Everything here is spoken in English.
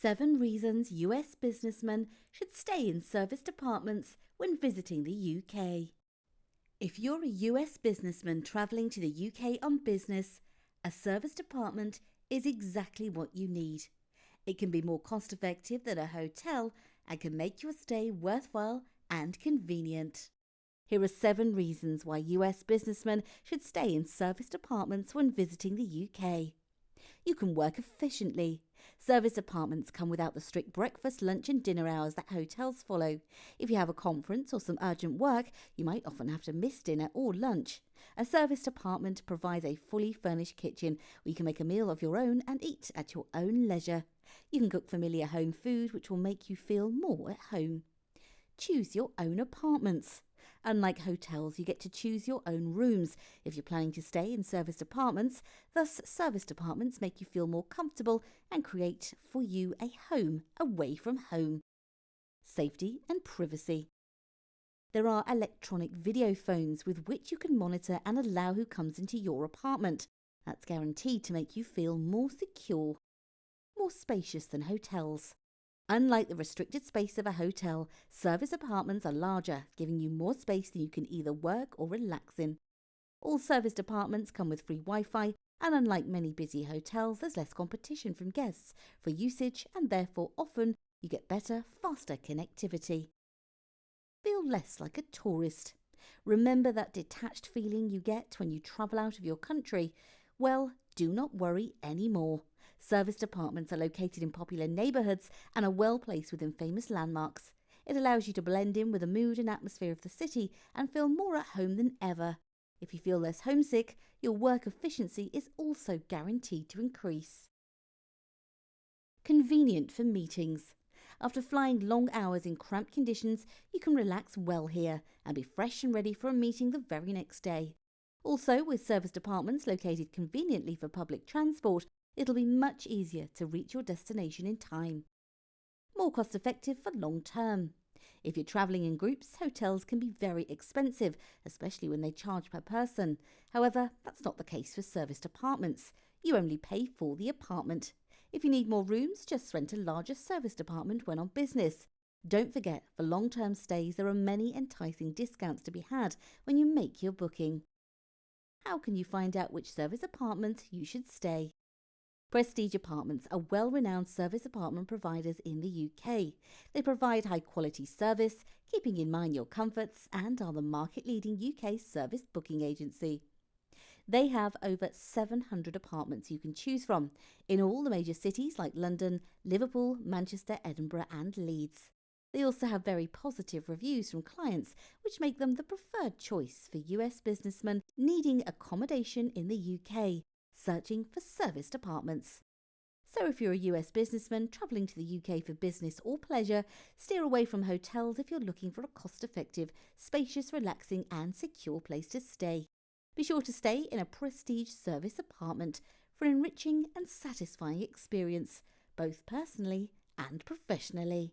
seven reasons US businessmen should stay in service apartments when visiting the UK. If you're a US businessman travelling to the UK on business, a service apartment is exactly what you need. It can be more cost effective than a hotel and can make your stay worthwhile and convenient. Here are seven reasons why US businessmen should stay in service apartments when visiting the UK. You can work efficiently. Service apartments come without the strict breakfast, lunch, and dinner hours that hotels follow. If you have a conference or some urgent work, you might often have to miss dinner or lunch. A serviced apartment provides a fully furnished kitchen where you can make a meal of your own and eat at your own leisure. You can cook familiar home food which will make you feel more at home. Choose your own apartments. Unlike hotels, you get to choose your own rooms if you're planning to stay in serviced apartments. Thus, serviced apartments make you feel more comfortable and create for you a home away from home. Safety and privacy. There are electronic video phones with which you can monitor and allow who comes into your apartment. That's guaranteed to make you feel more secure, more spacious than hotels. Unlike the restricted space of a hotel, service apartments are larger, giving you more space than you can either work or relax in. All service apartments come with free Wi Fi, and unlike many busy hotels, there's less competition from guests for usage, and therefore often you get better, faster connectivity. Feel less like a tourist. Remember that detached feeling you get when you travel out of your country? Well, do not worry anymore. Serviced apartments are located in popular neighbourhoods and are well placed within famous landmarks. It allows you to blend in with the mood and atmosphere of the city and feel more at home than ever. If you feel less homesick, your work efficiency is also guaranteed to increase. Convenient for meetings. After flying long hours in cramped conditions, you can relax well here and be fresh and ready for a meeting the very next day. Also, with serviced apartments located conveniently for public transport, it'll be much easier to reach your destination in time. More cost effective for long term. If you're travelling in groups, hotels can be very expensive, especially when they charge per person. However, that's not the case for serviced apartments. You only pay for the apartment. If you need more rooms, just rent a larger serviced apartment when on business. Don't forget, for long term stays, there are many enticing discounts to be had when you make your booking. How can you find out which service apartment you should stay? Prestige Apartments are well renowned service apartment providers in the UK. They provide high quality service, keeping in mind your comforts, and are the market leading UK service booking agency. They have over 700 apartments you can choose from in all the major cities like London, Liverpool, Manchester, Edinburgh, and Leeds. They also have very positive reviews from clients, which make them the preferred choice for US businessmen needing accommodation in the UK searching for serviced apartments. So, if you're a US businessman travelling to the UK for business or pleasure, steer away from hotels if you're looking for a cost effective, spacious, relaxing, and secure place to stay. Be sure to stay in a prestige service apartment for an enriching and satisfying experience, both personally and professionally.